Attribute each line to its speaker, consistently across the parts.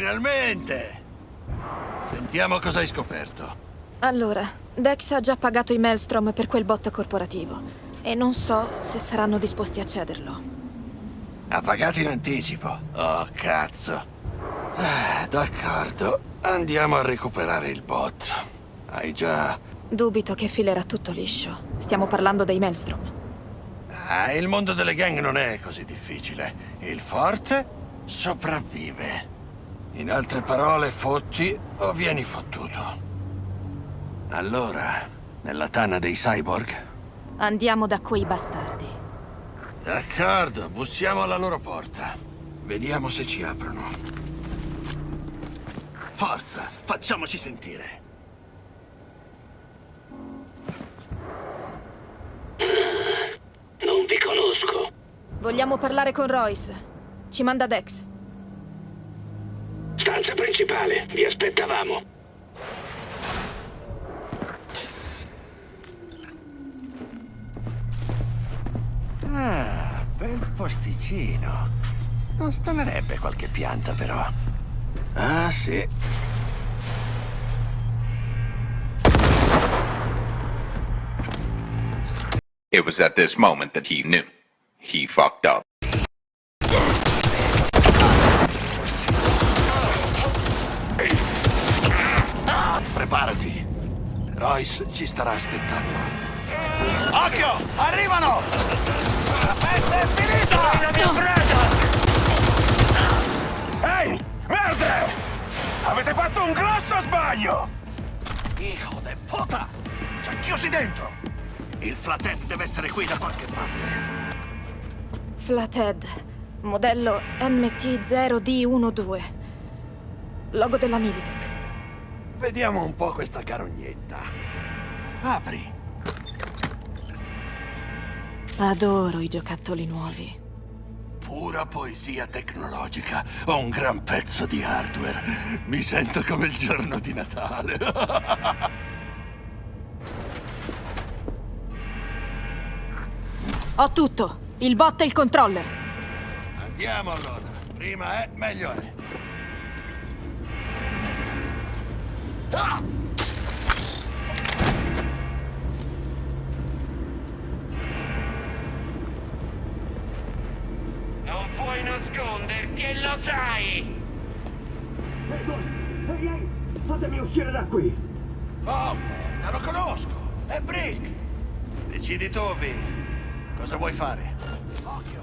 Speaker 1: Finalmente! Sentiamo cosa hai scoperto.
Speaker 2: Allora, Dex ha già pagato i Maelstrom per quel bot corporativo. E non so se saranno disposti a cederlo.
Speaker 1: Ha pagato in anticipo. Oh, cazzo. Ah, D'accordo. Andiamo a recuperare il bot. Hai già...
Speaker 2: Dubito che filerà tutto liscio. Stiamo parlando dei Maelstrom.
Speaker 1: Ah, il mondo delle gang non è così difficile. Il forte sopravvive. In altre parole, fotti o vieni fottuto. Allora, nella tana dei cyborg?
Speaker 2: Andiamo da quei bastardi.
Speaker 1: D'accordo, bussiamo alla loro porta. Vediamo se ci aprono. Forza, facciamoci sentire.
Speaker 3: Non vi conosco.
Speaker 2: Vogliamo parlare con Royce. Ci manda Dex.
Speaker 3: Stanza principale, vi aspettavamo.
Speaker 1: Ah, bel posticino. Non stanerebbe qualche pianta, però. Ah, sì.
Speaker 4: It was at this moment that he knew. He fucked up.
Speaker 1: Preparati. Royce ci starà aspettando. Occhio! Arrivano! La festa è finita!
Speaker 3: La mia presa! Ehi, merda! Avete fatto un grosso sbaglio!
Speaker 1: Hijo de puta! Ci ha chiusi dentro! Il flathead deve essere qui da qualche parte.
Speaker 2: Flathead. Modello MT0D12. Logo della Militech.
Speaker 1: Vediamo un po' questa carognetta. Apri.
Speaker 2: Adoro i giocattoli nuovi.
Speaker 1: Pura poesia tecnologica. Ho un gran pezzo di hardware. Mi sento come il giorno di Natale.
Speaker 2: Ho tutto. Il bot e il controller.
Speaker 1: Andiamo allora. Prima è, meglio è.
Speaker 3: Non puoi nasconderti e lo sai! Ehi, ehi, fatemi uscire da qui!
Speaker 1: Oh, merda, lo conosco! È Brick! Decidi tu, V. Cosa vuoi fare? Occhio!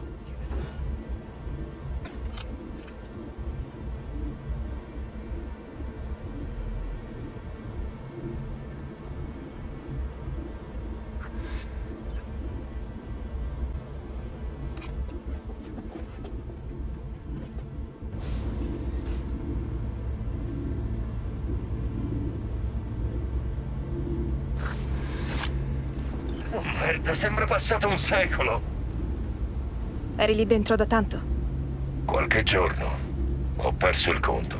Speaker 3: Passato un secolo!
Speaker 2: Eri lì dentro da tanto?
Speaker 3: Qualche giorno ho perso il conto.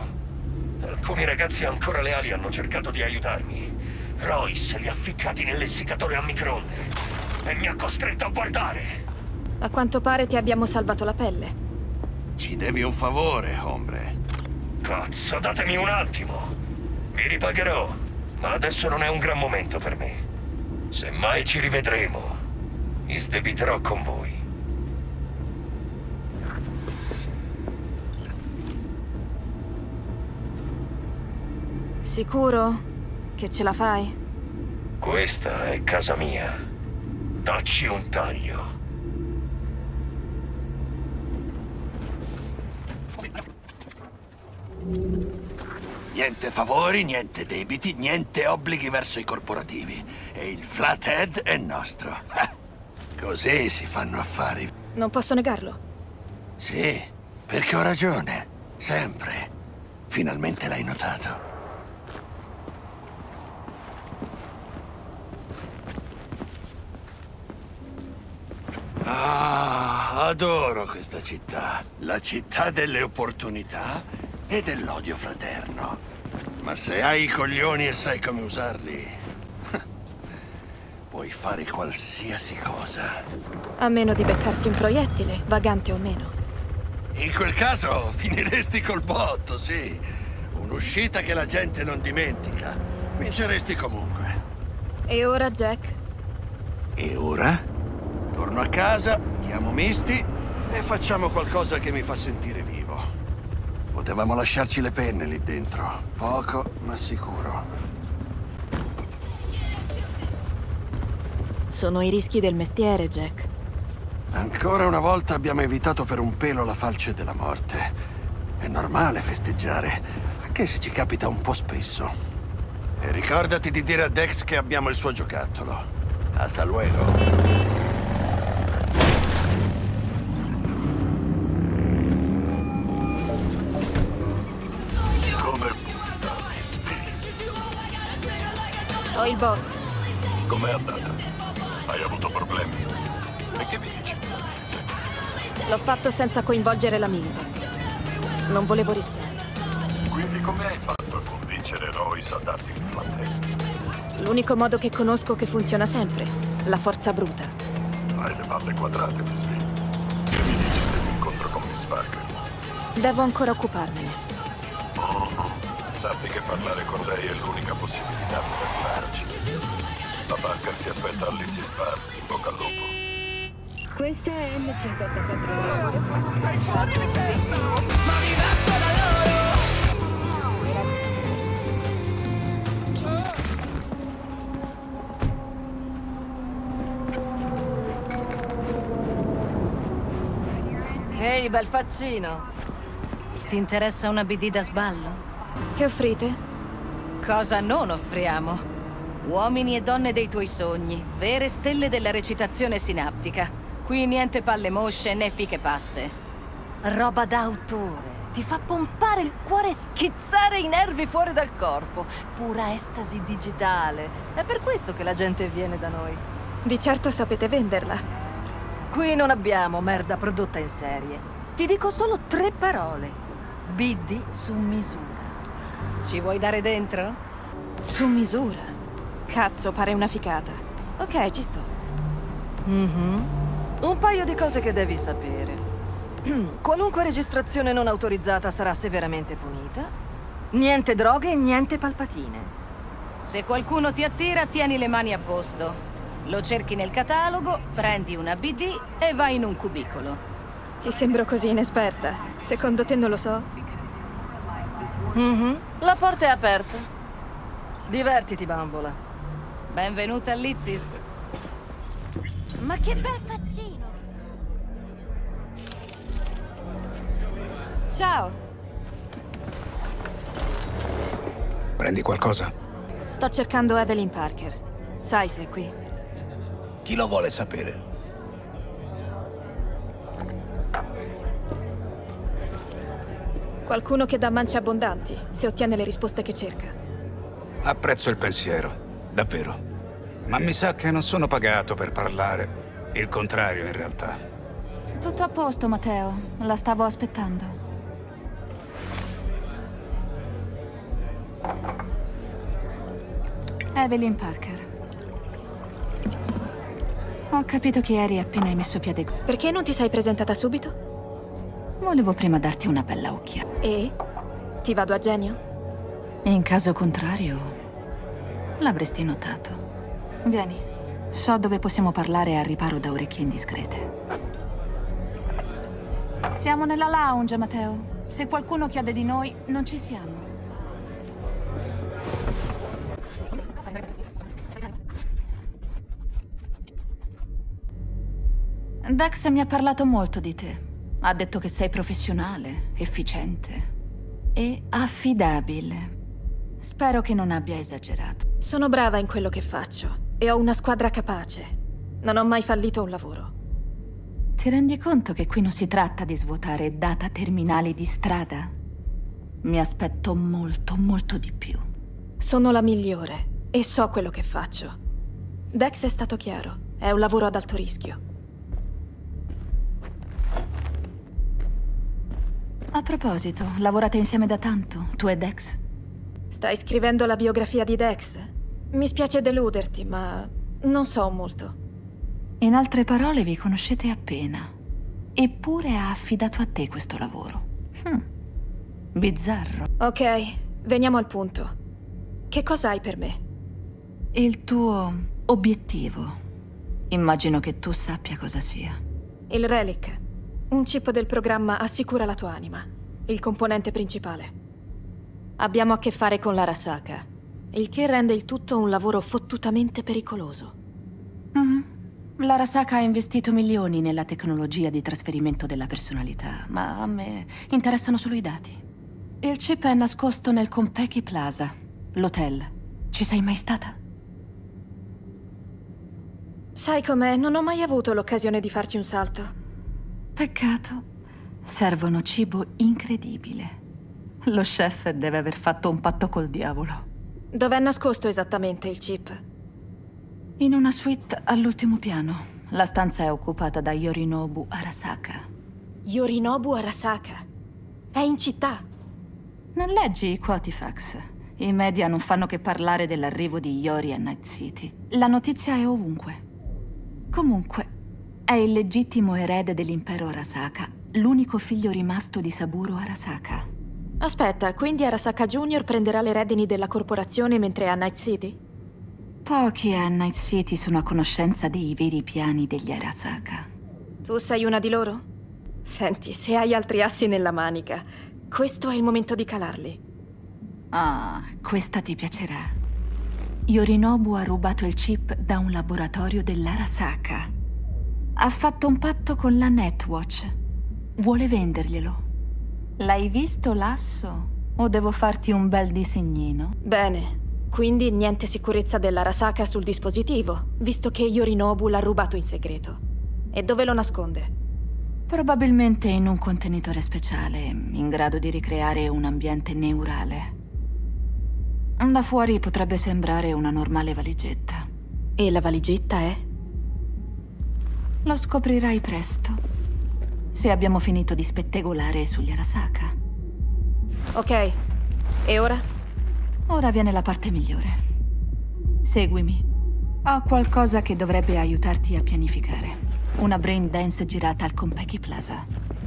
Speaker 3: Alcuni ragazzi ancora leali hanno cercato di aiutarmi. Royce li ha ficcati nell'essiccatore a microonde e mi ha costretto a guardare.
Speaker 2: A quanto pare ti abbiamo salvato la pelle.
Speaker 1: Ci devi un favore, hombre.
Speaker 3: Cazzo, datemi un attimo. Vi ripagherò, ma adesso non è un gran momento per me. Se mai ci rivedremo, mi sdebiterò con voi.
Speaker 2: Sicuro che ce la fai?
Speaker 3: Questa è casa mia. Dacci un taglio.
Speaker 1: Niente favori, niente debiti, niente obblighi verso i corporativi. E il flathead è nostro. Così si fanno affari.
Speaker 2: Non posso negarlo.
Speaker 1: Sì, perché ho ragione. Sempre. Finalmente l'hai notato. Ah, adoro questa città. La città delle opportunità e dell'odio fraterno. Ma se hai i coglioni e sai come usarli, fare qualsiasi cosa.
Speaker 2: A meno di beccarti un proiettile, vagante o meno.
Speaker 1: In quel caso finiresti col botto, sì. Un'uscita che la gente non dimentica. Vinceresti comunque.
Speaker 2: E ora, Jack?
Speaker 1: E ora? Torno a casa, chiamo Misty e facciamo qualcosa che mi fa sentire vivo. Potevamo lasciarci le penne lì dentro. Poco, ma sicuro.
Speaker 2: Sono i rischi del mestiere, Jack.
Speaker 1: Ancora una volta abbiamo evitato per un pelo la falce della morte. È normale festeggiare, anche se ci capita un po' spesso. E ricordati di dire a Dex che abbiamo il suo giocattolo. Hasta luego.
Speaker 2: Ho il bot.
Speaker 5: Com'è andata?
Speaker 2: L'ho fatto senza coinvolgere la milita. Non volevo rischiare.
Speaker 5: Quindi come hai fatto a convincere Royce a darti il flatte?
Speaker 2: L'unico modo che conosco che funziona sempre. La forza bruta.
Speaker 5: Hai le palle quadrate, Miss B. Che mi dici dell'incontro con Miss Parker?
Speaker 2: Devo ancora occuparmene.
Speaker 5: Sappi che parlare con lei è l'unica possibilità per arrivarci. La Parker ti aspetta all'Izzy Bar. In bocca al lupo.
Speaker 6: Questa è M54.
Speaker 7: Ehi, bel faccino. Ti interessa una BD da sballo?
Speaker 2: Che offrite?
Speaker 7: Cosa non offriamo? Uomini e donne dei tuoi sogni, vere stelle della recitazione sinaptica. Qui niente palle mosce né fiche passe. Roba d'autore. Ti fa pompare il cuore e schizzare i nervi fuori dal corpo. Pura estasi digitale. È per questo che la gente viene da noi.
Speaker 2: Di certo sapete venderla.
Speaker 7: Qui non abbiamo merda prodotta in serie. Ti dico solo tre parole. BD su misura. Ci vuoi dare dentro?
Speaker 2: Su misura. Cazzo, pare una ficata. Ok, ci sto.
Speaker 7: Mhm. Un paio di cose che devi sapere. Qualunque registrazione non autorizzata sarà severamente punita. Niente droghe e niente palpatine. Se qualcuno ti attira, tieni le mani a posto. Lo cerchi nel catalogo, prendi una BD e vai in un cubicolo.
Speaker 2: Ti sembro così inesperta. Secondo te non lo so?
Speaker 7: Mhm. La porta è aperta. Divertiti, bambola. Benvenuta all'Izzis.
Speaker 6: Ma che bel faccino!
Speaker 2: Ciao.
Speaker 8: Prendi qualcosa?
Speaker 2: Sto cercando Evelyn Parker. Sai se è qui.
Speaker 8: Chi lo vuole sapere?
Speaker 2: Qualcuno che dà mance abbondanti, se ottiene le risposte che cerca.
Speaker 8: Apprezzo il pensiero, davvero. Ma mi sa che non sono pagato per parlare. Il contrario, in realtà.
Speaker 9: Tutto a posto, Matteo. La stavo aspettando. Evelyn Parker. Ho capito chi eri appena hai messo piede qui.
Speaker 2: Perché non ti sei presentata subito?
Speaker 9: Volevo prima darti una bella occhiata.
Speaker 2: E? Ti vado a genio?
Speaker 9: In caso contrario, l'avresti notato. Vieni, so dove possiamo parlare al riparo da orecchie indiscrete. Siamo nella lounge, Matteo. Se qualcuno chiede di noi, non ci siamo. Dex mi ha parlato molto di te. Ha detto che sei professionale, efficiente e affidabile. Spero che non abbia esagerato.
Speaker 2: Sono brava in quello che faccio e ho una squadra capace. Non ho mai fallito un lavoro.
Speaker 9: Ti rendi conto che qui non si tratta di svuotare data terminali di strada? Mi aspetto molto, molto di più.
Speaker 2: Sono la migliore e so quello che faccio. Dex è stato chiaro. È un lavoro ad alto rischio.
Speaker 9: A proposito, lavorate insieme da tanto, tu e Dex?
Speaker 2: Stai scrivendo la biografia di Dex? Mi spiace deluderti, ma non so molto.
Speaker 9: In altre parole, vi conoscete appena. Eppure ha affidato a te questo lavoro. Hm. Bizzarro.
Speaker 2: Ok, veniamo al punto. Che cosa hai per me?
Speaker 9: Il tuo obiettivo. Immagino che tu sappia cosa sia.
Speaker 2: Il Relic. Un chip del programma assicura la tua anima. Il componente principale. Abbiamo a che fare con l'Arasaka. Il che rende il tutto un lavoro fottutamente pericoloso.
Speaker 9: Mhm. L'Arasaka ha investito milioni nella tecnologia di trasferimento della personalità, ma a me interessano solo i dati. Il chip è nascosto nel Compeki Plaza, l'hotel. Ci sei mai stata?
Speaker 2: Sai com'è? Non ho mai avuto l'occasione di farci un salto.
Speaker 9: Peccato. Servono cibo incredibile. Lo chef deve aver fatto un patto col diavolo.
Speaker 2: Dov'è nascosto esattamente il chip?
Speaker 9: In una suite all'ultimo piano. La stanza è occupata da Yorinobu Arasaka.
Speaker 2: Yorinobu Arasaka. È in città.
Speaker 9: Non leggi i Quotifax. I media non fanno che parlare dell'arrivo di Yori a Night City. La notizia è ovunque. Comunque, è il legittimo erede dell'impero Arasaka, l'unico figlio rimasto di Saburo Arasaka.
Speaker 2: Aspetta, quindi Arasaka Junior prenderà le redini della corporazione mentre è a Night City?
Speaker 9: Pochi a Night City sono a conoscenza dei veri piani degli Arasaka.
Speaker 2: Tu sei una di loro? Senti, se hai altri assi nella manica, questo è il momento di calarli.
Speaker 9: Ah, questa ti piacerà. Yorinobu ha rubato il chip da un laboratorio dell'Arasaka. Ha fatto un patto con la Netwatch. Vuole venderglielo. L'hai visto l'asso? O devo farti un bel disegnino?
Speaker 2: Bene, quindi niente sicurezza dell'Arasaka sul dispositivo, visto che Yorinobu l'ha rubato in segreto. E dove lo nasconde?
Speaker 9: Probabilmente in un contenitore speciale, in grado di ricreare un ambiente neurale. Da fuori potrebbe sembrare una normale valigetta.
Speaker 2: E la valigetta è?
Speaker 9: Lo scoprirai presto. Se abbiamo finito di spettegolare sugli Arasaka.
Speaker 2: Ok. E ora?
Speaker 9: Ora viene la parte migliore. Seguimi. Ho qualcosa che dovrebbe aiutarti a pianificare. Una brain dance girata al Compeki Plaza.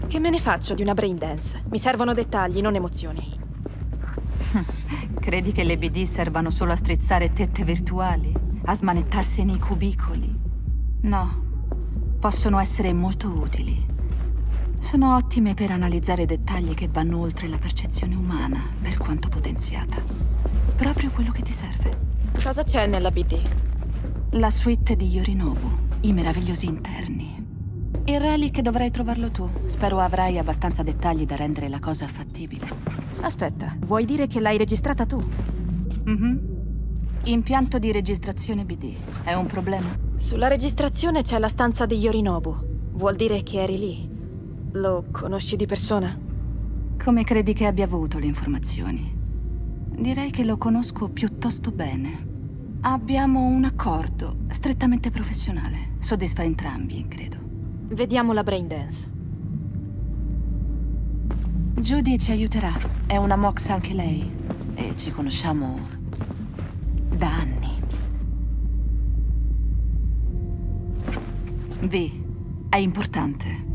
Speaker 2: Che me ne faccio di una brain dance? Mi servono dettagli, non emozioni.
Speaker 9: Credi che le BD servano solo a strizzare tette virtuali? A smanettarsi nei cubicoli? No. Possono essere molto utili. Sono ottime per analizzare dettagli che vanno oltre la percezione umana, per quanto potenziata. Proprio quello che ti serve.
Speaker 2: Cosa c'è nella BD?
Speaker 9: La suite di Yorinobu, i meravigliosi interni. Il relic dovrai trovarlo tu. Spero avrai abbastanza dettagli da rendere la cosa fattibile.
Speaker 2: Aspetta, vuoi dire che l'hai registrata tu?
Speaker 9: Mhm. Impianto di registrazione BD. È un problema?
Speaker 2: Sulla registrazione c'è la stanza di Yorinobu. Vuol dire che eri lì. Lo conosci di persona?
Speaker 9: Come credi che abbia avuto le informazioni? Direi che lo conosco piuttosto bene. Abbiamo un accordo strettamente professionale. Soddisfa entrambi, credo.
Speaker 2: Vediamo la brain dance.
Speaker 9: Judy ci aiuterà. È una Mox anche lei. E ci conosciamo da anni. V, è importante.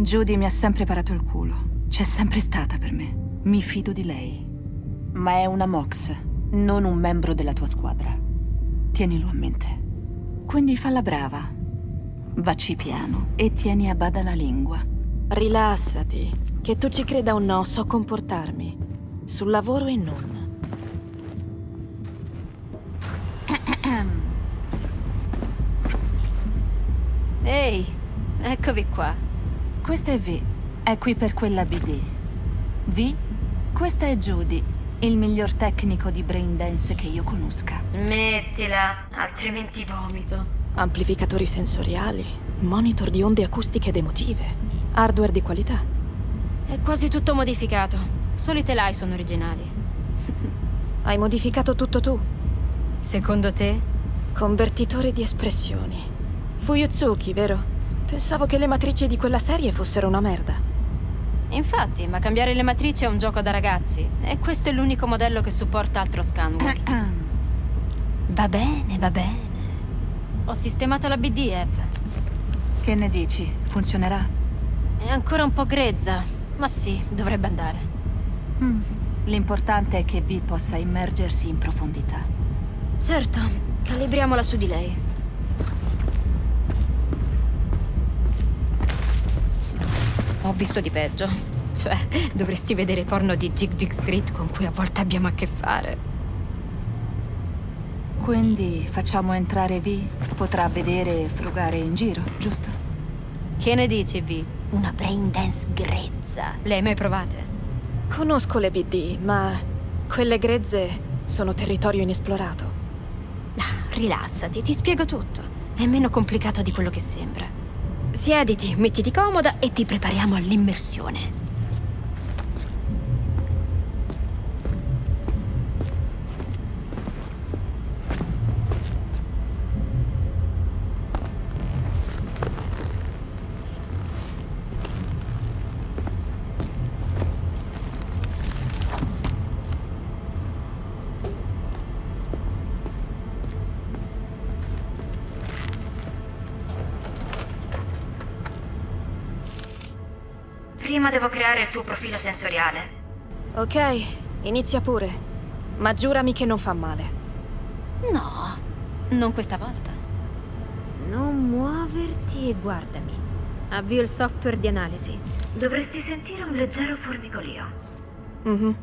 Speaker 9: Judy mi ha sempre parato il culo. C'è sempre stata per me. Mi fido di lei. Ma è una Mox, non un membro della tua squadra. Tienilo a mente. Quindi falla brava. Vacci piano e tieni a bada la lingua.
Speaker 2: Rilassati. Che tu ci creda o no, so comportarmi. Sul lavoro e non.
Speaker 6: Ehi, eccovi qua.
Speaker 9: Questa è V. È qui per quella BD. V? Questa è Judy, il miglior tecnico di brain dance che io conosca.
Speaker 6: Smettila, altrimenti vomito.
Speaker 2: Amplificatori sensoriali, monitor di onde acustiche ed emotive, hardware di qualità.
Speaker 6: È quasi tutto modificato. Solo i telai sono originali.
Speaker 2: Hai modificato tutto tu.
Speaker 6: Secondo te?
Speaker 2: Convertitore di espressioni. Fuyutsuki, vero? Pensavo che le matrici di quella serie fossero una merda.
Speaker 6: Infatti, ma cambiare le matrici è un gioco da ragazzi. E questo è l'unico modello che supporta altro scanner.
Speaker 9: Va bene, va bene.
Speaker 6: Ho sistemato la BD, Ev.
Speaker 9: Che ne dici? Funzionerà?
Speaker 6: È ancora un po' grezza, ma sì, dovrebbe andare.
Speaker 9: Mm. L'importante è che Vi possa immergersi in profondità.
Speaker 6: Certo, calibriamola su di lei. Ho visto di peggio. Cioè, dovresti vedere i porno di Jig Jig Street con cui a volte abbiamo a che fare.
Speaker 9: Quindi facciamo entrare Vi? Potrà vedere e frugare in giro, giusto?
Speaker 6: Che ne dici, Vi? Una brain dance grezza. Le hai mai provate?
Speaker 2: Conosco le BD, ma quelle grezze sono territorio inesplorato.
Speaker 6: Ah, rilassati, ti spiego tutto. È meno complicato di quello che sembra. Siediti, mettiti comoda e ti prepariamo all'immersione.
Speaker 2: Creare il tuo profilo sensoriale. Ok, inizia pure. Ma giurami che non fa male.
Speaker 6: No, non questa volta. Non muoverti e guardami. Avvio il software di analisi.
Speaker 2: Dovresti sentire un leggero formigolio. Mhm.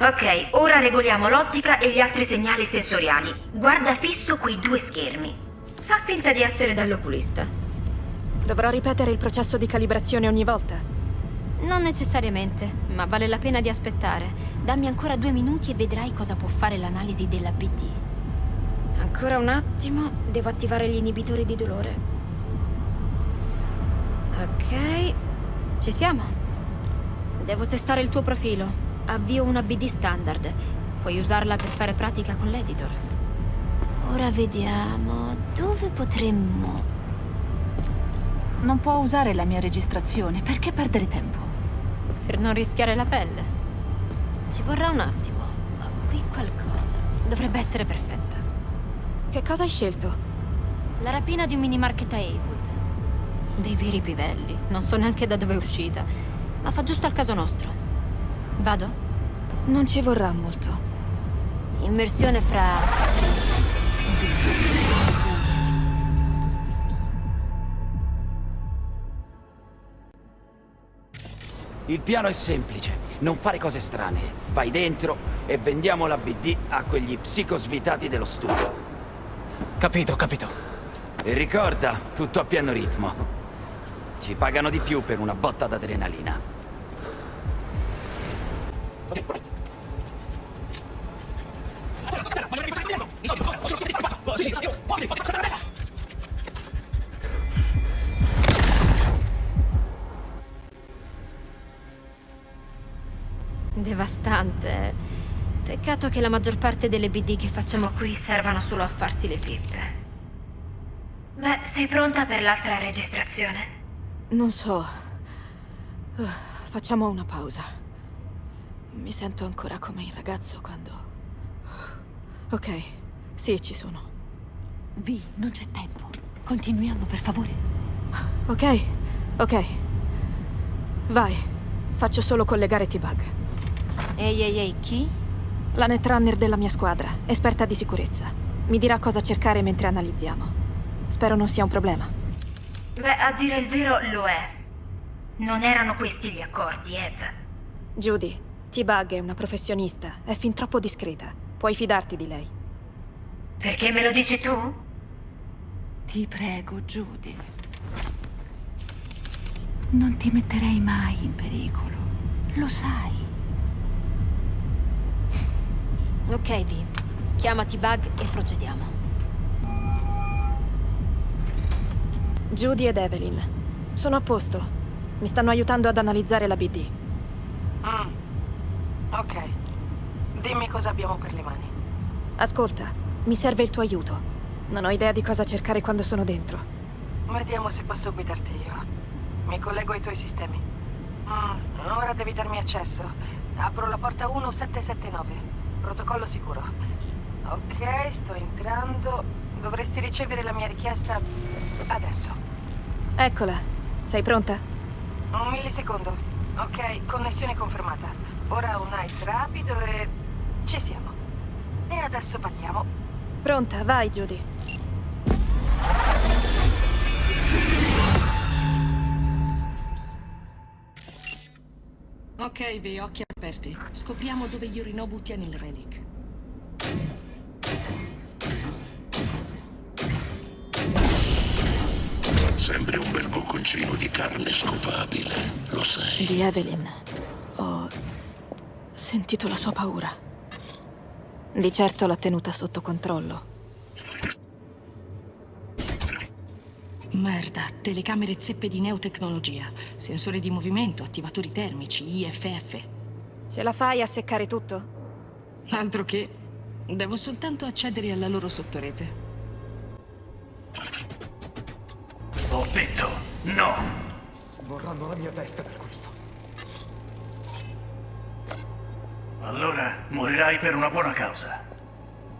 Speaker 10: Ok, ora regoliamo l'ottica e gli altri segnali sensoriali. Guarda fisso quei due schermi. Fa finta di essere dall'oculista.
Speaker 2: Dovrò ripetere il processo di calibrazione ogni volta?
Speaker 6: Non necessariamente, ma vale la pena di aspettare. Dammi ancora due minuti e vedrai cosa può fare l'analisi della BD. Ancora un attimo, devo attivare gli inibitori di dolore. Ok, ci siamo. Devo testare il tuo profilo. Avvio una BD standard. Puoi usarla per fare pratica con l'editor. Ora vediamo dove potremmo...
Speaker 9: Non può usare la mia registrazione, perché perdere tempo?
Speaker 6: Per non rischiare la pelle. Ci vorrà un attimo, ma qui qualcosa dovrebbe essere perfetta.
Speaker 2: Che cosa hai scelto?
Speaker 6: La rapina di un mini market a Haywood. Dei veri pivelli, non so neanche da dove è uscita, ma fa giusto al caso nostro. Vado?
Speaker 2: Non ci vorrà molto.
Speaker 6: Immersione fra...
Speaker 11: Il piano è semplice, non fare cose strane. Vai dentro e vendiamo la BD a quegli psicosvitati dello studio.
Speaker 12: Capito, capito.
Speaker 11: E ricorda, tutto a pieno ritmo. Ci pagano di più per una botta d'adrenalina.
Speaker 6: Devastante. Peccato che la maggior parte delle BD che facciamo qui servano solo a farsi le pippe.
Speaker 10: Beh, sei pronta per l'altra registrazione?
Speaker 2: Non so. Uh, facciamo una pausa. Mi sento ancora come il ragazzo quando... Ok, sì, ci sono.
Speaker 9: Vi, non c'è tempo. Continuiamo, per favore.
Speaker 2: Ok, ok. Vai. Faccio solo collegare T-Bug.
Speaker 6: Ehi, ehi, ehi, chi?
Speaker 2: La netrunner della mia squadra, esperta di sicurezza. Mi dirà cosa cercare mentre analizziamo. Spero non sia un problema.
Speaker 10: Beh, a dire il vero lo è. Non erano questi gli accordi, Eve.
Speaker 2: Judy, T-Bug è una professionista, è fin troppo discreta. Puoi fidarti di lei.
Speaker 10: Perché me lo dici tu?
Speaker 9: Ti prego, Judy. Non ti metterei mai in pericolo. Lo sai.
Speaker 6: Ok, Vi. Chiamati Bug e procediamo.
Speaker 2: Judy ed Evelyn. Sono a posto. Mi stanno aiutando ad analizzare la BD.
Speaker 13: Mm. Ok. Dimmi cosa abbiamo per le mani.
Speaker 2: Ascolta, mi serve il tuo aiuto. Non ho idea di cosa cercare quando sono dentro.
Speaker 13: Vediamo se posso guidarti io. Mi collego ai tuoi sistemi. Mm, ora devi darmi accesso. Apro la porta 1779. Protocollo sicuro. Ok, sto entrando.
Speaker 14: Dovresti ricevere la mia richiesta adesso.
Speaker 2: Eccola. Sei pronta?
Speaker 14: Un millisecondo. Ok, connessione confermata. Ora un ice rapido e... ci siamo. E adesso parliamo.
Speaker 2: Pronta, vai Judy.
Speaker 14: Ok, vi occhi aperti. Scopriamo dove Yorinobu tiene il relic.
Speaker 15: Sempre un bel bocconcino di carne scopabile, lo sai.
Speaker 2: Di Evelyn. Ho sentito la sua paura. Di certo l'ha tenuta sotto controllo.
Speaker 14: Merda, telecamere zeppe di neotecnologia, sensori di movimento, attivatori termici, IFF.
Speaker 2: Ce la fai a seccare tutto?
Speaker 14: Altro che. Devo soltanto accedere alla loro sottorete.
Speaker 16: Ho detto no!
Speaker 17: Vorranno la mia testa per questo.
Speaker 16: Allora morirai per una buona causa.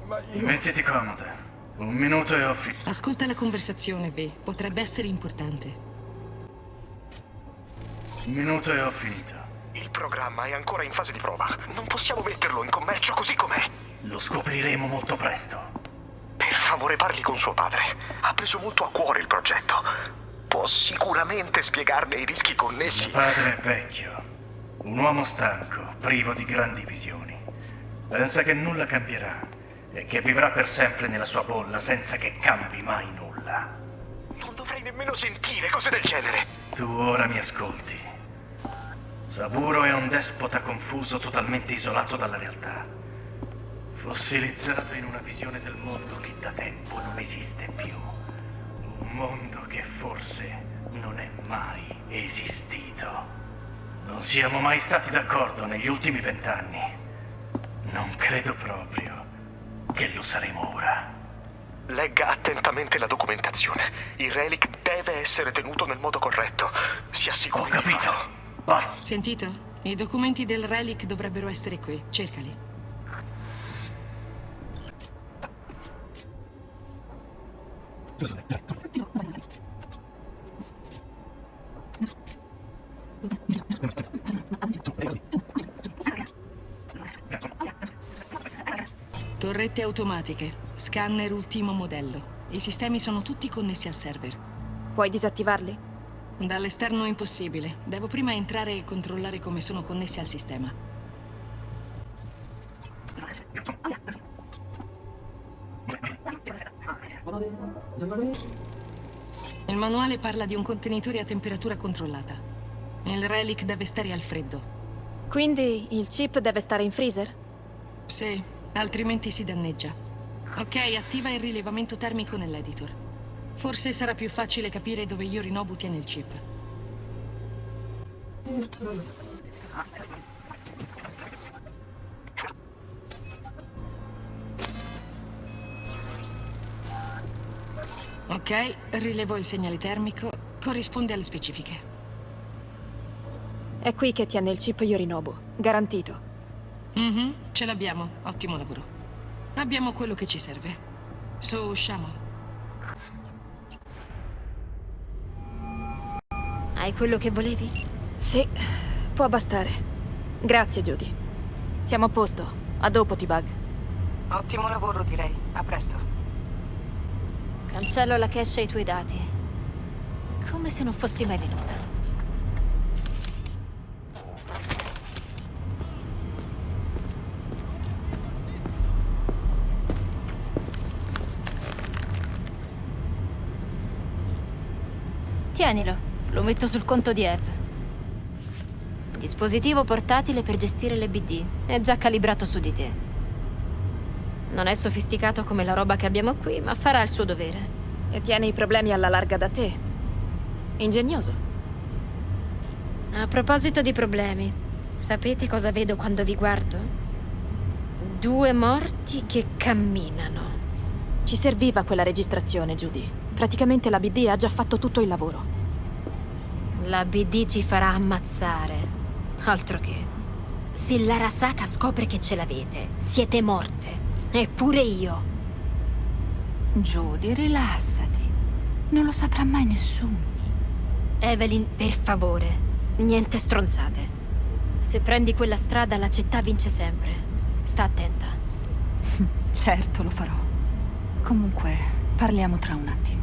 Speaker 17: Ma io...
Speaker 16: Mettiti comoda. Un minuto e ho finito.
Speaker 14: Ascolta la conversazione, V. Potrebbe essere importante.
Speaker 16: Un minuto e ho finito.
Speaker 17: Il programma è ancora in fase di prova. Non possiamo metterlo in commercio così com'è.
Speaker 16: Lo scopriremo molto presto.
Speaker 17: Per favore parli con suo padre. Ha preso molto a cuore il progetto. Può sicuramente spiegarne i rischi connessi.
Speaker 16: Mio padre è vecchio. Un uomo stanco, privo di grandi visioni. Pensa che nulla cambierà e che vivrà per sempre nella sua bolla senza che cambi mai nulla.
Speaker 17: Non dovrei nemmeno sentire cose del genere.
Speaker 16: Tu ora mi ascolti. Saburo è un despota confuso, totalmente isolato dalla realtà. Fossilizzato in una visione del mondo che da tempo non esiste più. Un mondo che forse non è mai esistito. Non siamo mai stati d'accordo negli ultimi vent'anni. Non credo proprio che lo saremo ora.
Speaker 17: Legga attentamente la documentazione. Il relic deve essere tenuto nel modo corretto. Si assicuri
Speaker 16: Ho capito.
Speaker 14: Sentito? I documenti del relic dovrebbero essere qui. Cercali. Torrette automatiche. Scanner ultimo modello. I sistemi sono tutti connessi al server.
Speaker 2: Puoi disattivarli?
Speaker 14: Dall'esterno è impossibile. Devo prima entrare e controllare come sono connessi al sistema. Il manuale parla di un contenitore a temperatura controllata. Il relic deve stare al freddo.
Speaker 2: Quindi il chip deve stare in freezer?
Speaker 14: Sì, altrimenti si danneggia. Ok, attiva il rilevamento termico nell'editor. Forse sarà più facile capire dove Yorinobu tiene il chip. Ok, rilevo il segnale termico. Corrisponde alle specifiche.
Speaker 2: È qui che tiene il chip Yorinobu. Garantito.
Speaker 14: Mhm, ce l'abbiamo. Ottimo lavoro. Abbiamo quello che ci serve. Su, usciamo.
Speaker 6: Hai quello che volevi?
Speaker 2: Sì, può bastare. Grazie, Judy. Siamo a posto. A dopo, T-Bug.
Speaker 14: Ottimo lavoro, direi. A presto.
Speaker 6: Cancello la cache e i tuoi dati. Come se non fossi mai venuta. Tienilo, lo metto sul conto di Eve. Dispositivo portatile per gestire le BD. È già calibrato su di te. Non è sofisticato come la roba che abbiamo qui, ma farà il suo dovere.
Speaker 2: E tiene i problemi alla larga da te. Ingegnoso.
Speaker 6: A proposito di problemi, sapete cosa vedo quando vi guardo? Due morti che camminano.
Speaker 2: Ci serviva quella registrazione, Judy. Praticamente la BD ha già fatto tutto il lavoro.
Speaker 6: La BD ci farà ammazzare. Altro che. Se l'Arasaka scopre che ce l'avete, siete morte. Eppure io.
Speaker 9: Judy, rilassati. Non lo saprà mai nessuno.
Speaker 6: Evelyn, per favore, niente stronzate. Se prendi quella strada, la città vince sempre. Sta attenta.
Speaker 9: certo, lo farò. Comunque, parliamo tra un attimo.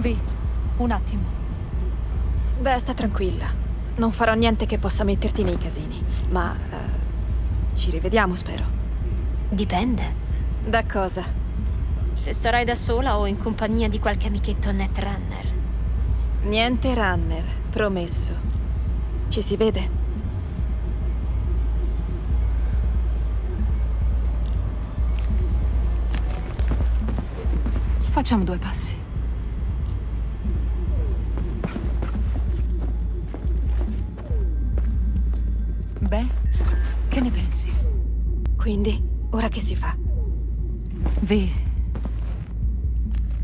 Speaker 9: Vi, un attimo.
Speaker 2: Beh, sta tranquilla. Non farò niente che possa metterti nei casini, ma... eh, ci rivediamo, spero.
Speaker 6: Dipende.
Speaker 2: Da cosa?
Speaker 6: Se sarai da sola o in compagnia di qualche amichetto netrunner.
Speaker 2: Niente runner, promesso. Ci si vede?
Speaker 9: Facciamo due passi.
Speaker 2: Quindi, ora che si fa?
Speaker 9: V.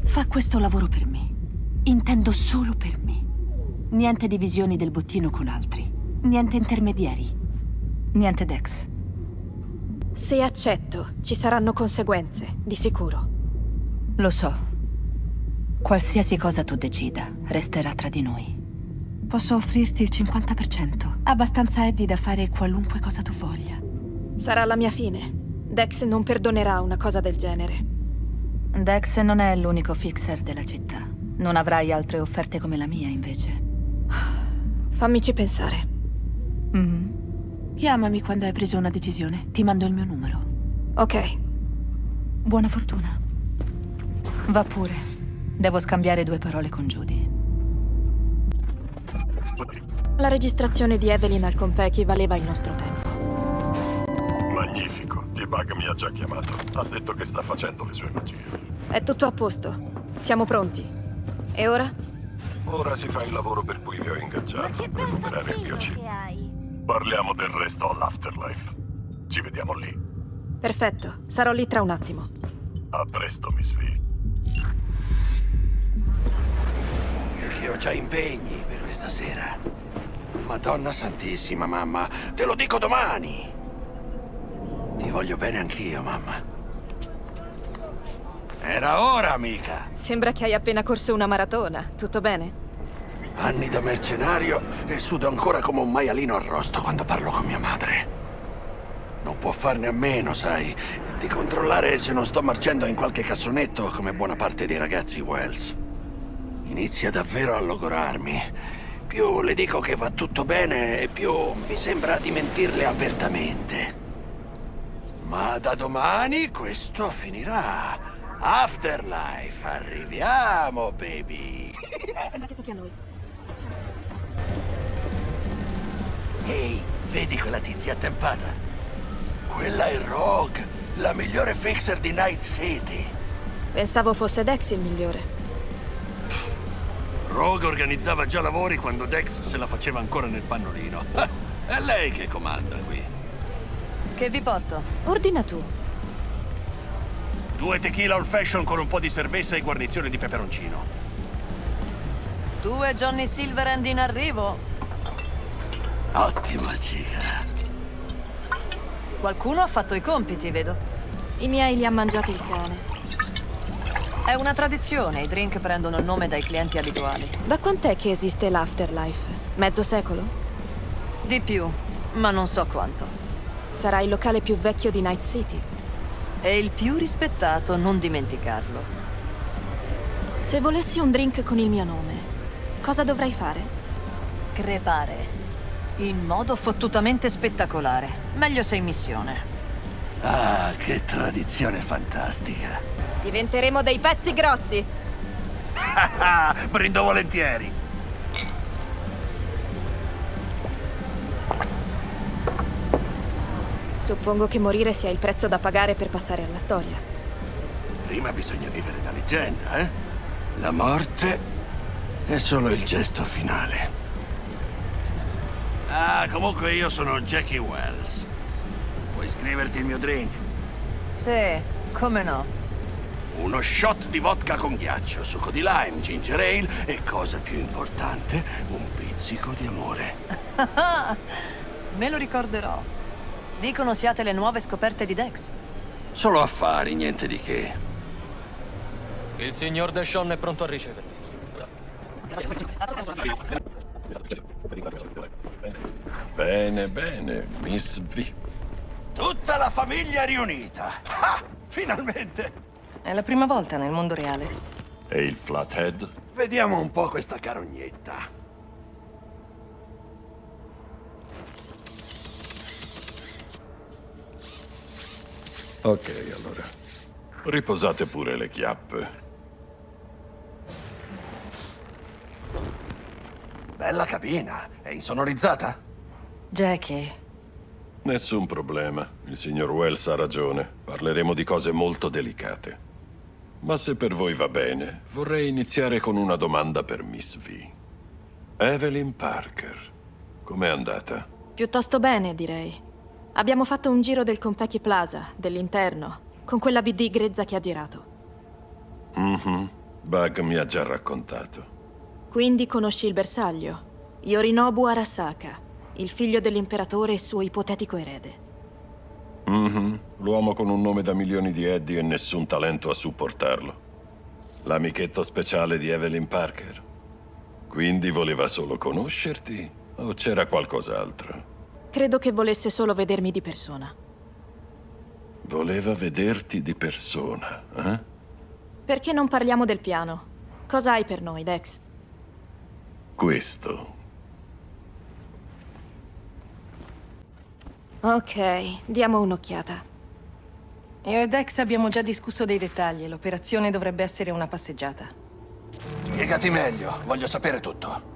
Speaker 9: Fa questo lavoro per me. Intendo solo per me. Niente divisioni del bottino con altri. Niente intermediari. Niente Dex.
Speaker 2: Se accetto, ci saranno conseguenze, di sicuro.
Speaker 9: Lo so. Qualsiasi cosa tu decida, resterà tra di noi. Posso offrirti il 50%. Abbastanza Eddie da fare qualunque cosa tu voglia.
Speaker 2: Sarà la mia fine. Dex non perdonerà una cosa del genere.
Speaker 9: Dex non è l'unico fixer della città. Non avrai altre offerte come la mia, invece.
Speaker 2: Fammici pensare.
Speaker 9: Mhm. Chiamami quando hai preso una decisione. Ti mando il mio numero.
Speaker 2: Ok.
Speaker 9: Buona fortuna. Va pure. Devo scambiare due parole con Judy.
Speaker 2: La registrazione di Evelyn al Compeki valeva il nostro tempo.
Speaker 5: Magnifico. T-Bug mi ha già chiamato. Ha detto che sta facendo le sue magie.
Speaker 2: È tutto a posto. Siamo pronti. E ora?
Speaker 5: Ora si fa il lavoro per cui vi ho ingaggiato. Recuperare il mio chip. Parliamo del resto all'Afterlife. Ci vediamo lì.
Speaker 2: Perfetto. Sarò lì tra un attimo.
Speaker 5: A presto, Miss V.
Speaker 1: Perché ho già impegni per questa sera. Madonna santissima, mamma. Te lo dico domani. Ti voglio bene anch'io, mamma. Era ora, amica.
Speaker 2: Sembra che hai appena corso una maratona. Tutto bene?
Speaker 1: Anni da mercenario e sudo ancora come un maialino arrosto quando parlo con mia madre. Non può farne a meno, sai, di controllare se non sto marcendo in qualche cassonetto come buona parte dei ragazzi Wells. Inizia davvero a logorarmi. Più le dico che va tutto bene, più mi sembra di mentirle apertamente. Ma da domani questo finirà. Afterlife, arriviamo, baby. Ehi, vedi quella tizia attempata? Quella è Rogue, la migliore fixer di Night City.
Speaker 2: Pensavo fosse Dex il migliore.
Speaker 1: Rogue organizzava già lavori quando Dex se la faceva ancora nel pannolino. È lei che comanda qui.
Speaker 7: Che vi porto?
Speaker 2: Ordina tu.
Speaker 1: Due tequila old fashion con un po' di cerveza e guarnizione di peperoncino.
Speaker 7: Tu e Johnny Silverhand in arrivo.
Speaker 1: Ottima cica.
Speaker 7: Qualcuno ha fatto i compiti, vedo.
Speaker 2: I miei li ha mangiati il cane.
Speaker 7: È una tradizione, i drink prendono il nome dai clienti abituali.
Speaker 2: Da quant'è che esiste l'Afterlife? Mezzo secolo?
Speaker 7: Di più, ma non so quanto.
Speaker 2: Sarà il locale più vecchio di Night City.
Speaker 7: E il più rispettato, non dimenticarlo.
Speaker 2: Se volessi un drink con il mio nome, cosa dovrei fare?
Speaker 7: Crepare. In modo fottutamente spettacolare. Meglio sei in missione.
Speaker 1: Ah, che tradizione fantastica.
Speaker 2: Diventeremo dei pezzi grossi.
Speaker 1: Brindo volentieri.
Speaker 2: Suppongo che morire sia il prezzo da pagare per passare alla storia.
Speaker 1: Prima bisogna vivere da leggenda, eh? La morte è solo il gesto finale. Ah, comunque io sono Jackie Wells. Vuoi scriverti il mio drink?
Speaker 7: Sì, come no.
Speaker 1: Uno shot di vodka con ghiaccio, succo di lime, ginger ale e, cosa più importante, un pizzico di amore.
Speaker 9: Me lo ricorderò. Dicono siate le nuove scoperte di Dex.
Speaker 1: Solo affari, niente di che.
Speaker 12: Il signor Deshawn è pronto a riceverti.
Speaker 5: Bene, bene, Miss V.
Speaker 1: Tutta la famiglia riunita. Ah, finalmente!
Speaker 13: È la prima volta nel mondo reale.
Speaker 5: E il Flathead?
Speaker 1: Vediamo un po' questa carognetta.
Speaker 5: Ok, allora. Riposate pure le chiappe.
Speaker 1: Bella cabina. È insonorizzata?
Speaker 13: Jackie,
Speaker 5: Nessun problema. Il signor Wells ha ragione. Parleremo di cose molto delicate. Ma se per voi va bene, vorrei iniziare con una domanda per Miss V. Evelyn Parker. Com'è andata?
Speaker 2: Piuttosto bene, direi. Abbiamo fatto un giro del Compeki Plaza, dell'interno, con quella BD grezza che ha girato.
Speaker 5: Mhm. Bug mi ha già raccontato.
Speaker 2: Quindi conosci il bersaglio. Yorinobu Arasaka, il figlio dell'imperatore e suo ipotetico erede.
Speaker 5: Mhm. L'uomo con un nome da milioni di Eddie e nessun talento a supportarlo. L'amichetto speciale di Evelyn Parker. Quindi voleva solo conoscerti? O c'era qualcos'altro?
Speaker 2: Credo che volesse solo vedermi di persona.
Speaker 5: Voleva vederti di persona, eh?
Speaker 2: Perché non parliamo del piano? Cosa hai per noi, Dex?
Speaker 5: Questo.
Speaker 2: Ok, diamo un'occhiata.
Speaker 13: io e Dex abbiamo già discusso dei dettagli e l'operazione dovrebbe essere una passeggiata.
Speaker 1: Spiegati meglio, voglio sapere tutto.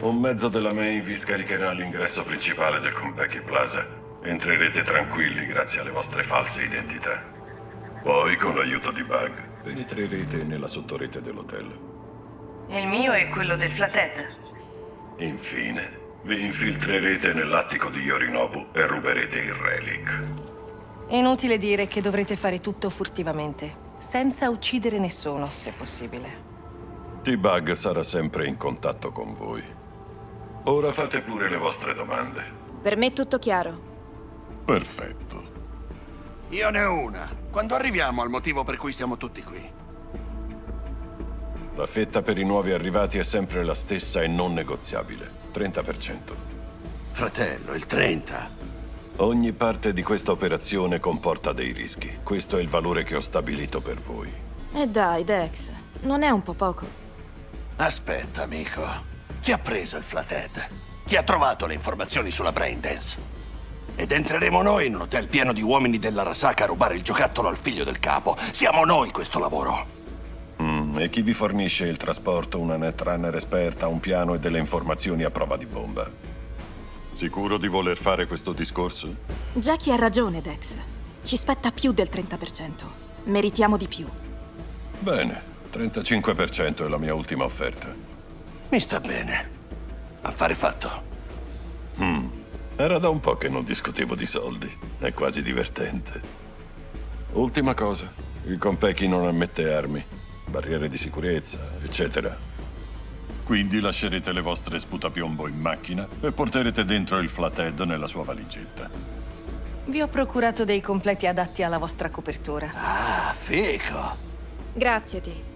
Speaker 5: Un mezzo della main vi scaricherà all'ingresso principale del Compeki Plaza. Entrerete tranquilli grazie alle vostre false identità. Poi, con l'aiuto di Bug, penetrerete nella sottorete dell'hotel.
Speaker 13: Il mio è quello del Flathead.
Speaker 5: Infine, vi infiltrerete nell'attico di Yorinobu e ruberete il relic.
Speaker 13: Inutile dire che dovrete fare tutto furtivamente, senza uccidere nessuno, se possibile.
Speaker 5: T-Bug sarà sempre in contatto con voi. Ora fate pure le vostre domande.
Speaker 2: Per me tutto chiaro.
Speaker 5: Perfetto.
Speaker 1: Io ne ho una. Quando arriviamo al motivo per cui siamo tutti qui?
Speaker 5: La fetta per i nuovi arrivati è sempre la stessa e non negoziabile. 30%.
Speaker 1: Fratello, il 30.
Speaker 5: Ogni parte di questa operazione comporta dei rischi. Questo è il valore che ho stabilito per voi.
Speaker 2: E dai, Dex, non è un po' poco.
Speaker 1: Aspetta, amico. Chi ha preso il Flathead? Chi ha trovato le informazioni sulla Braindance? Ed entreremo noi in un hotel pieno di uomini della Rasaka a rubare il giocattolo al figlio del capo. Siamo noi questo lavoro.
Speaker 5: Mm, e chi vi fornisce il trasporto, una netrunner esperta, un piano e delle informazioni a prova di bomba? Sicuro di voler fare questo discorso?
Speaker 2: Jackie ha ragione, Dex. Ci spetta più del 30%. Meritiamo di più.
Speaker 5: Bene, 35% è la mia ultima offerta.
Speaker 1: Mi sta bene. Affare fatto.
Speaker 5: Hmm, era da un po' che non discutevo di soldi. È quasi divertente. Ultima cosa, il Compeki non ammette armi, barriere di sicurezza, eccetera. Quindi lascerete le vostre sputapiombo in macchina e porterete dentro il Flathead nella sua valigetta.
Speaker 13: Vi ho procurato dei completi adatti alla vostra copertura.
Speaker 1: Ah, fico.
Speaker 2: Grazie, T.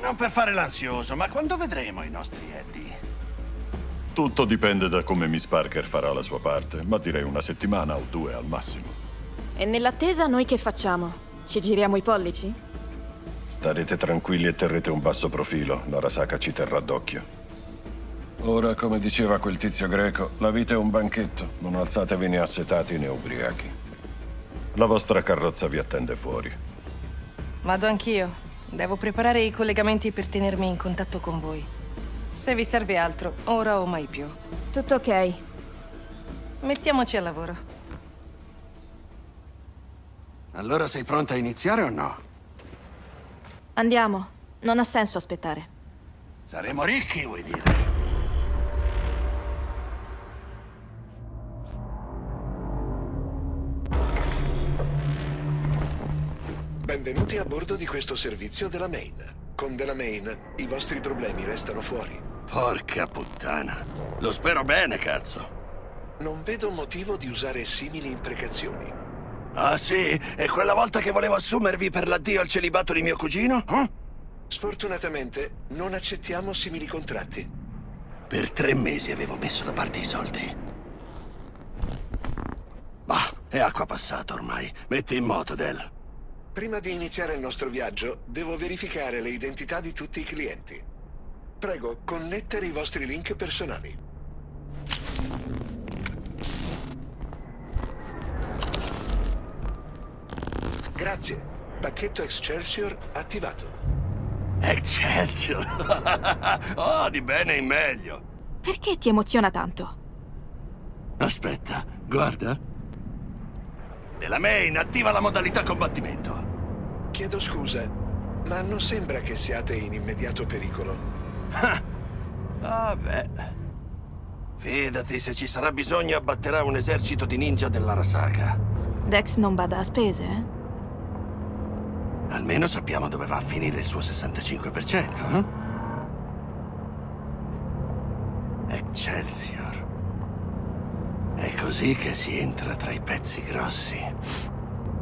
Speaker 1: Non per fare l'ansioso, ma quando vedremo i nostri Eddie?
Speaker 5: Tutto dipende da come Miss Parker farà la sua parte, ma direi una settimana o due al massimo.
Speaker 2: E nell'attesa noi che facciamo? Ci giriamo i pollici?
Speaker 5: Starete tranquilli e terrete un basso profilo. L'arasaka ci terrà d'occhio. Ora, come diceva quel tizio greco, la vita è un banchetto. Non alzatevi né assetati né ubriachi. La vostra carrozza vi attende fuori.
Speaker 13: Vado anch'io. Devo preparare i collegamenti per tenermi in contatto con voi. Se vi serve altro, ora o mai più.
Speaker 2: Tutto ok.
Speaker 13: Mettiamoci al lavoro.
Speaker 1: Allora sei pronta a iniziare o no?
Speaker 2: Andiamo. Non ha senso aspettare.
Speaker 1: Saremo ricchi, vuoi dire?
Speaker 18: Benvenuti a bordo di questo servizio della Main. Con della Main i vostri problemi restano fuori.
Speaker 1: Porca puttana. Lo spero bene, cazzo.
Speaker 18: Non vedo motivo di usare simili imprecazioni.
Speaker 1: Ah sì? E quella volta che volevo assumervi per l'addio al celibato di mio cugino? Eh?
Speaker 18: Sfortunatamente non accettiamo simili contratti.
Speaker 1: Per tre mesi avevo messo da parte i soldi. Bah, è acqua passata ormai. Metti in moto, Del.
Speaker 18: Prima di iniziare il nostro viaggio, devo verificare le identità di tutti i clienti. Prego, connettere i vostri link personali. Grazie. Pacchetto Excelsior attivato.
Speaker 1: Excelsior! oh, di bene in meglio.
Speaker 2: Perché ti emoziona tanto?
Speaker 1: Aspetta, guarda. Nella main attiva la modalità combattimento.
Speaker 18: Chiedo scusa, ma non sembra che siate in immediato pericolo.
Speaker 1: Ah, vabbè. Fidati, se ci sarà bisogno abbatterà un esercito di ninja dell'Arasaka.
Speaker 2: Dex non bada a spese, eh?
Speaker 1: Almeno sappiamo dove va a finire il suo 65%, eh? Excelsior. È così che si entra tra i pezzi grossi.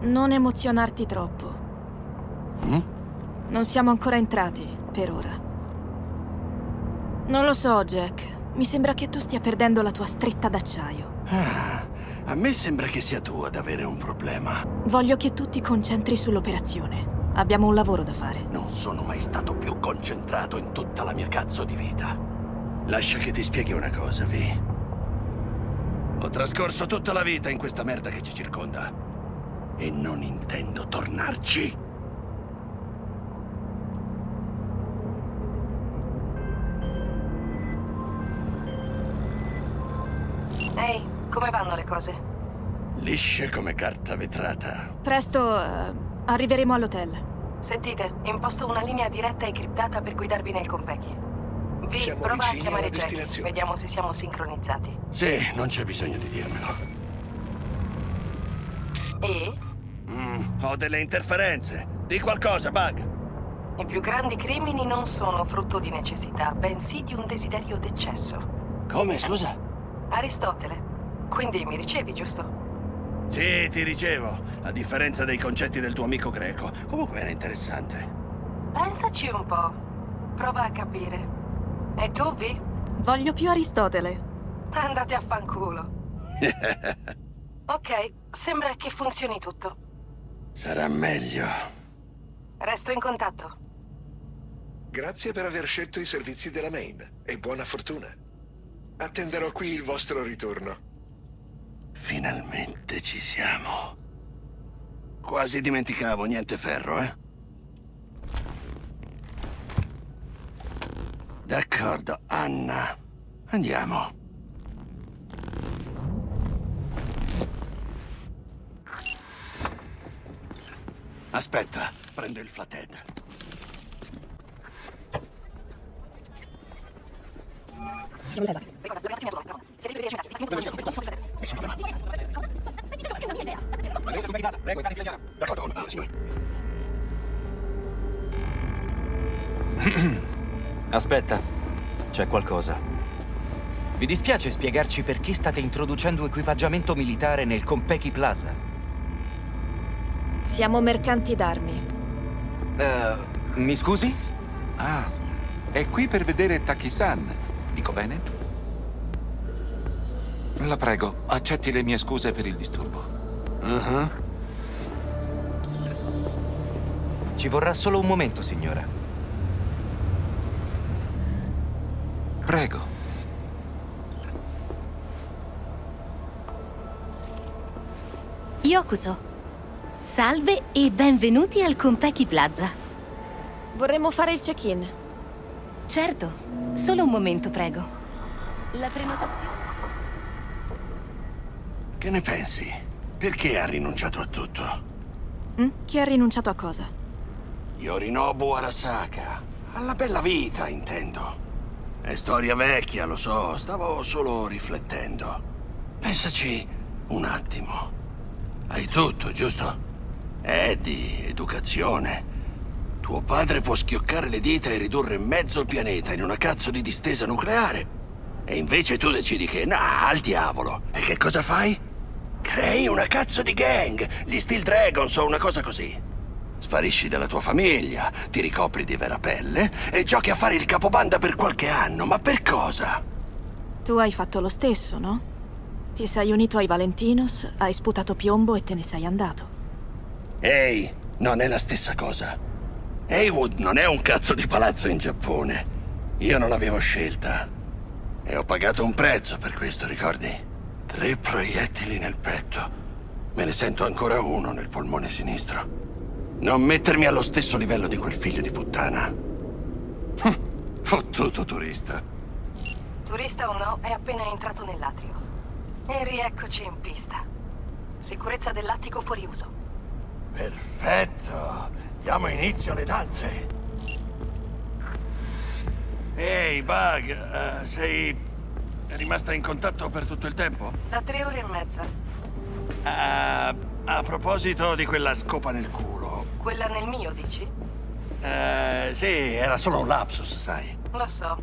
Speaker 2: Non emozionarti troppo.
Speaker 1: Mm?
Speaker 2: Non siamo ancora entrati, per ora. Non lo so, Jack. Mi sembra che tu stia perdendo la tua stretta d'acciaio.
Speaker 1: Ah, a me sembra che sia tu ad avere un problema.
Speaker 2: Voglio che tu ti concentri sull'operazione. Abbiamo un lavoro da fare.
Speaker 1: Non sono mai stato più concentrato in tutta la mia cazzo di vita. Lascia che ti spieghi una cosa, Vi. Ho trascorso tutta la vita in questa merda che ci circonda. E non intendo tornarci.
Speaker 13: Ehi, come vanno le cose?
Speaker 1: Lisce come carta vetrata.
Speaker 2: Presto eh, arriveremo all'hotel.
Speaker 13: Sentite, imposto una linea diretta e criptata per guidarvi nel Compeki. Vi
Speaker 18: Siamo
Speaker 13: prova a chiamare Jack. Vediamo se siamo sincronizzati.
Speaker 1: Sì, non c'è bisogno di dirmelo.
Speaker 13: E
Speaker 1: Mm, ho delle interferenze. Di qualcosa, Bug.
Speaker 13: i più grandi crimini non sono frutto di necessità, bensì di un desiderio d'eccesso.
Speaker 1: Come, scusa?
Speaker 13: Aristotele. Quindi mi ricevi, giusto?
Speaker 1: Sì, ti ricevo. A differenza dei concetti del tuo amico greco. Comunque era interessante.
Speaker 13: Pensaci un po'. Prova a capire. E tu, Vi?
Speaker 2: Voglio più Aristotele.
Speaker 13: Andate a fanculo. Ok, sembra che funzioni tutto.
Speaker 1: Sarà meglio.
Speaker 13: Resto in contatto.
Speaker 18: Grazie per aver scelto i servizi della Main e buona fortuna. Attenderò qui il vostro ritorno.
Speaker 1: Finalmente ci siamo. Quasi dimenticavo, niente ferro, eh? D'accordo, Anna. Andiamo. Aspetta, prendo il flathead. D'accordo, ah, signore.
Speaker 19: Aspetta, c'è qualcosa. Vi dispiace spiegarci perché state introducendo equipaggiamento militare nel Compeki Plaza?
Speaker 2: Siamo mercanti d'armi.
Speaker 19: Eh, mi scusi?
Speaker 4: Ah, è qui per vedere Taki-san. Dico bene? La prego, accetti le mie scuse per il disturbo.
Speaker 1: Uh-huh.
Speaker 19: Ci vorrà solo un momento, signora.
Speaker 14: Yokuso. Salve e benvenuti al Compeki Plaza.
Speaker 2: Vorremmo fare il check-in.
Speaker 14: Certo, solo un momento, prego. La prenotazione...
Speaker 1: Che ne pensi? Perché ha rinunciato a tutto?
Speaker 2: Mm? Chi ha rinunciato a cosa?
Speaker 1: Yorinobu Arasaka. Alla bella vita, intendo. È storia vecchia, lo so. Stavo solo riflettendo. Pensaci un attimo. Hai tutto, giusto? Eddie, educazione. Tuo padre può schioccare le dita e ridurre mezzo pianeta in una cazzo di distesa nucleare. E invece tu decidi che, nah, al diavolo. E che cosa fai? Crei una cazzo di gang, gli Steel Dragons o una cosa così. Sparisci dalla tua famiglia, ti ricopri di vera pelle e giochi a fare il capobanda per qualche anno. Ma per cosa?
Speaker 2: Tu hai fatto lo stesso, no? Ti sei unito ai Valentinos, hai sputato piombo e te ne sei andato.
Speaker 1: Ehi, non è la stessa cosa. Heywood non è un cazzo di palazzo in Giappone. Io non avevo scelta. E ho pagato un prezzo per questo, ricordi? Tre proiettili nel petto. Me ne sento ancora uno nel polmone sinistro. Non mettermi allo stesso livello di quel figlio di puttana. Hm, Fottuto turista.
Speaker 13: Turista o no, è appena entrato nell'atrio. E rieccoci in pista. Sicurezza dell'attico fuori uso.
Speaker 1: Perfetto. Diamo inizio alle danze. Ehi, Bug, eh, sei rimasta in contatto per tutto il tempo?
Speaker 13: Da tre ore e mezza.
Speaker 1: Ah, a proposito di quella scopa nel culo.
Speaker 13: Quella nel mio, dici?
Speaker 1: Eh, sì, era solo un lapsus, sai.
Speaker 13: Lo so.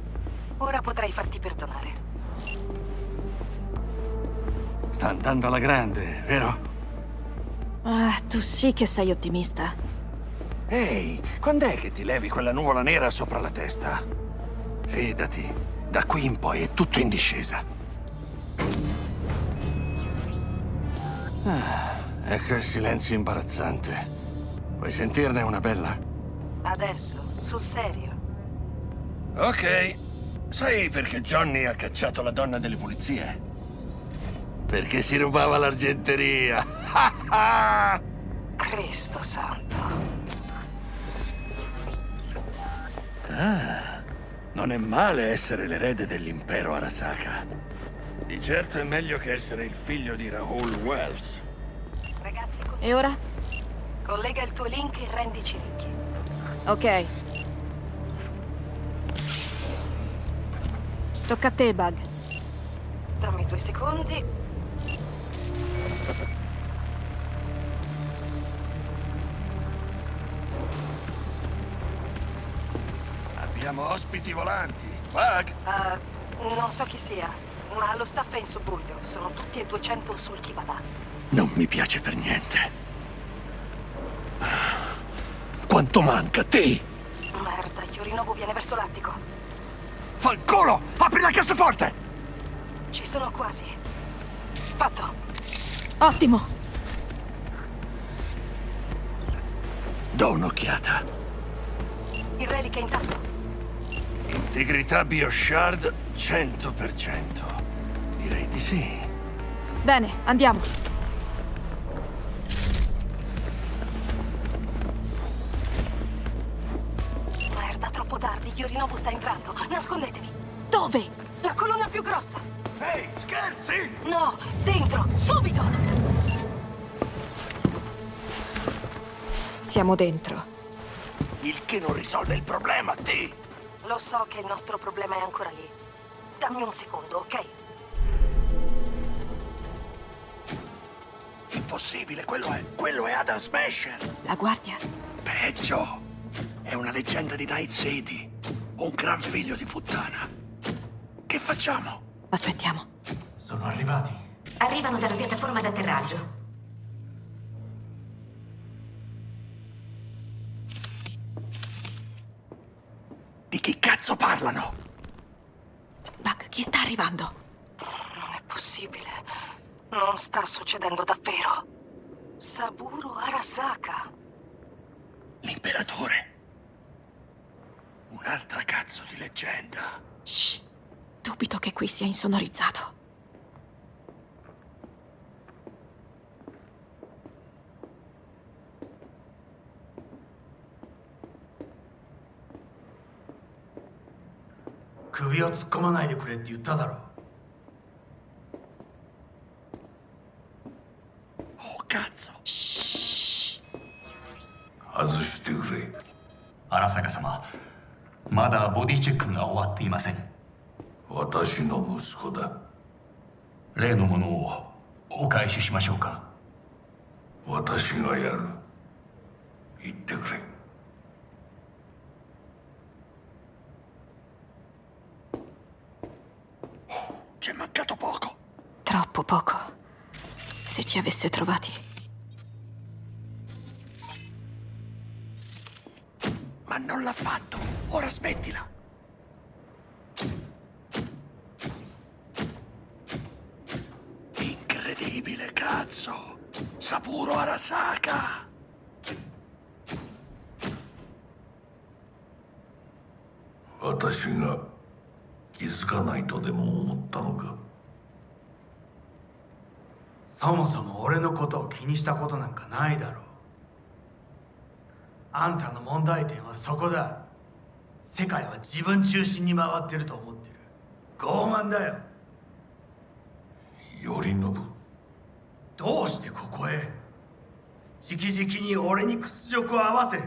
Speaker 13: Ora potrei farti perdonare.
Speaker 1: Sta andando alla grande, vero?
Speaker 2: Ah, tu sì che sei ottimista.
Speaker 1: Ehi, quando è che ti levi quella nuvola nera sopra la testa? Fidati, da qui in poi è tutto in discesa. Ah, ecco il silenzio imbarazzante. Vuoi sentirne una bella?
Speaker 13: Adesso, sul serio.
Speaker 1: Ok. Sai perché Johnny ha cacciato la donna delle pulizie? Perché si rubava l'argenteria.
Speaker 13: Cristo santo.
Speaker 1: Ah, non è male essere l'erede dell'impero Arasaka. Di certo è meglio che essere il figlio di Rahul Wells.
Speaker 13: Ragazzi, con-
Speaker 2: E ora?
Speaker 13: collega il tuo link e rendici ricchi.
Speaker 2: Ok. Tocca a te, Bug.
Speaker 13: Dammi due secondi.
Speaker 1: Abbiamo ospiti volanti. Bug?
Speaker 13: Uh, non so chi sia, ma lo staff è in subbuglio. Sono tutti e 200 sul Kibala.
Speaker 1: Non mi piace per niente. Quanto manca, te?
Speaker 13: Merda, Yorinobu viene verso l'attico.
Speaker 1: Fa il culo! Apri la cassaforte!
Speaker 13: Ci sono quasi. Fatto.
Speaker 2: Ottimo.
Speaker 1: Do un'occhiata.
Speaker 13: Il relic è intatto.
Speaker 1: Integrità Bioshard 100%. Direi di sì.
Speaker 2: Bene, andiamo.
Speaker 13: Merda, troppo tardi. Yorinobu sta entrando. Nascondetevi.
Speaker 2: Dove?
Speaker 13: La colonna più grossa.
Speaker 1: Ehi, scherzi?
Speaker 13: No, dentro, subito.
Speaker 2: Siamo dentro.
Speaker 1: Il che non risolve il problema, te.
Speaker 13: Lo so che il nostro problema è ancora lì. Dammi un secondo, ok?
Speaker 1: Impossibile, quello è... quello è Adam Smasher.
Speaker 2: La guardia?
Speaker 1: Peggio. È una leggenda di Night City. Un gran figlio di puttana. Che facciamo?
Speaker 2: Aspettiamo.
Speaker 10: Sono arrivati. Arrivano dalla piattaforma d'atterraggio.
Speaker 1: Chi cazzo parlano?
Speaker 2: Bug, chi sta arrivando?
Speaker 13: Non è possibile. Non sta succedendo davvero. Saburo Arasaka.
Speaker 1: L'imperatore. Un'altra cazzo di leggenda.
Speaker 2: Shh. Dubito che qui sia insonorizzato.
Speaker 1: Oh, cazzo.
Speaker 20: 外してくれ。荒坂様まだボディチェックが終わっていません。私の息子だ。例のものをお返ししましょうか。私がやる。言ってくれ
Speaker 2: Troppo poco. Se ci avesse trovati.
Speaker 1: Ma non l'ha fatto. Ora smettila. Incredibile, cazzo. Saburo Arasaka.
Speaker 20: 私が気づかないとでも思ったのか
Speaker 21: そもそも俺のことを気にしたことなんかないだろう。あんたの問題点はそこだ。世界は自分中心に回ってると思ってる。傲慢だよ。
Speaker 20: 頼信？
Speaker 21: どうしてここへ？直々に俺に屈辱を合わせ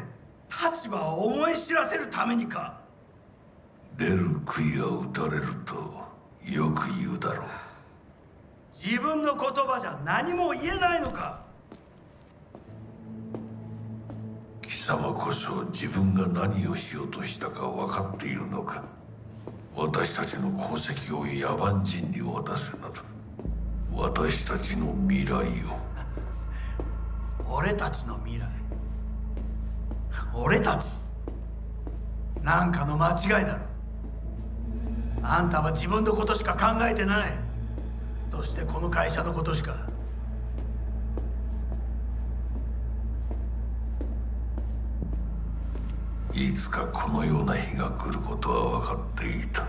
Speaker 21: 立場を思い知らせるためにか。
Speaker 20: 出る杭は打たれるとよく言うだろう
Speaker 21: 自分の言葉じゃ何も言えないのか。
Speaker 20: 貴様こそ自分が何をしようとしたか分かっているのか。私たちの功績を野蛮人に渡すなど。私たちの未来を。
Speaker 21: 俺たちの未来。俺たち。なんかの間違いだろ。あんたは自分のことしか考えてないそしてこの会社のことしか。
Speaker 20: いつかこのような日が来ることは分かっていた。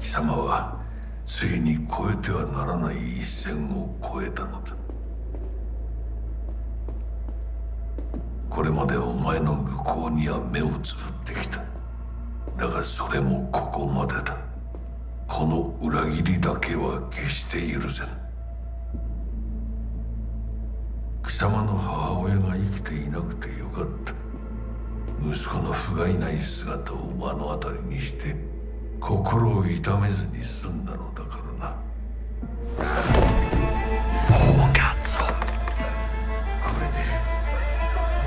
Speaker 20: 貴様はついに越えてはならない一線を越えたのだ。これまでお前の愚行には目をつぶってきた。だがそれもここまでだ。この裏切りだけは決して許せん。貴様の母親が生きていなくてよかった。息子の不甲斐ない姿を目の当たりにして心を痛めずに済んだのだからな。
Speaker 1: Oh, cazzo!
Speaker 21: これで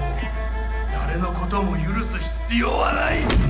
Speaker 21: もう誰のことも許す必要はない。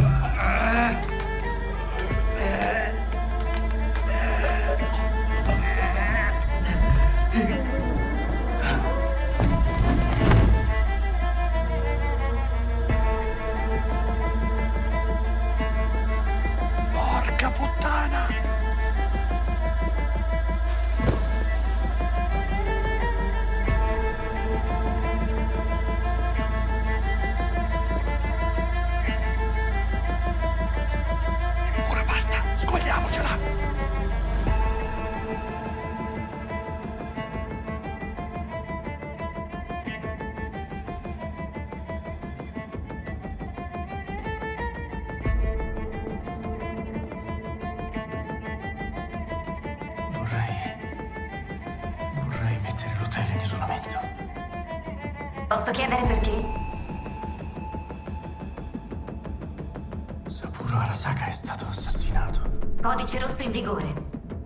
Speaker 10: Posso chiedere perché?
Speaker 21: Saburo Arasaka è stato assassinato.
Speaker 10: Codice rosso in vigore.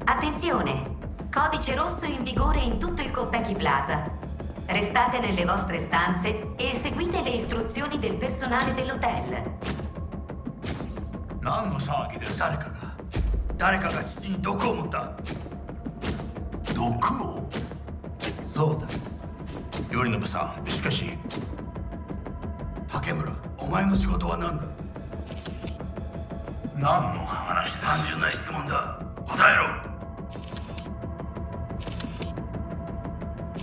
Speaker 10: Attenzione! Codice rosso in vigore in tutto il Konpeki Plaza. Restate nelle vostre stanze e seguite le istruzioni del personale dell'hotel.
Speaker 21: 何の騒ぎです誰かが誰かが父に毒を持った毒をそうだ頼信さん しかし竹村お前の仕事は何だ？何の話だ単純な質問だ。答えろ。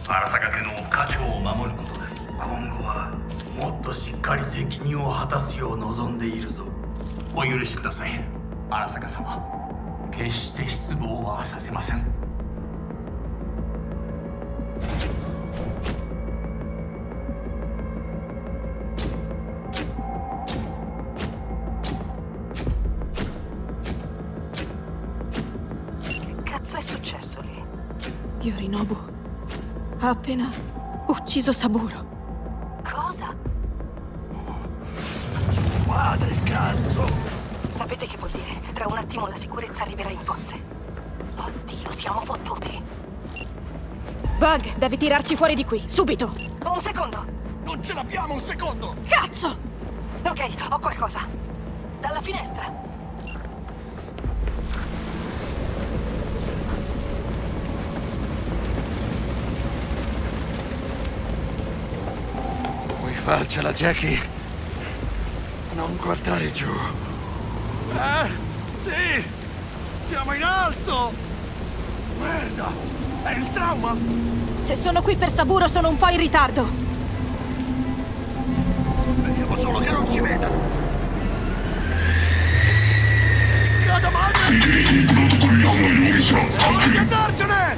Speaker 21: 荒坂家の家長を守ることです。今後はもっとしっかり責任を果たすよう望んでいるぞ。お許しください荒坂様。決して失望はさせません
Speaker 2: Yorinobu ha appena ucciso Saburo.
Speaker 9: Cosa?
Speaker 1: Suo padre, cazzo!
Speaker 9: Sapete che vuol dire? Tra un attimo la sicurezza arriverà in forze. Oddio, siamo fottuti.
Speaker 2: Bug, devi tirarci fuori di qui, subito!
Speaker 9: Un secondo.
Speaker 18: Non ce l'abbiamo un secondo!
Speaker 2: Cazzo! Ok, ho qualcosa. Dalla finestra.
Speaker 1: farcela, Jackie. Non guardare giù. Eh, sì! Siamo in alto! Merda! È il trauma!
Speaker 2: Se sono qui per Saburo sono un po' in ritardo.
Speaker 1: Speriamo solo che non ci vedano.
Speaker 15: Security protocolü yanına yollayacağım.
Speaker 1: Hadi andarcene!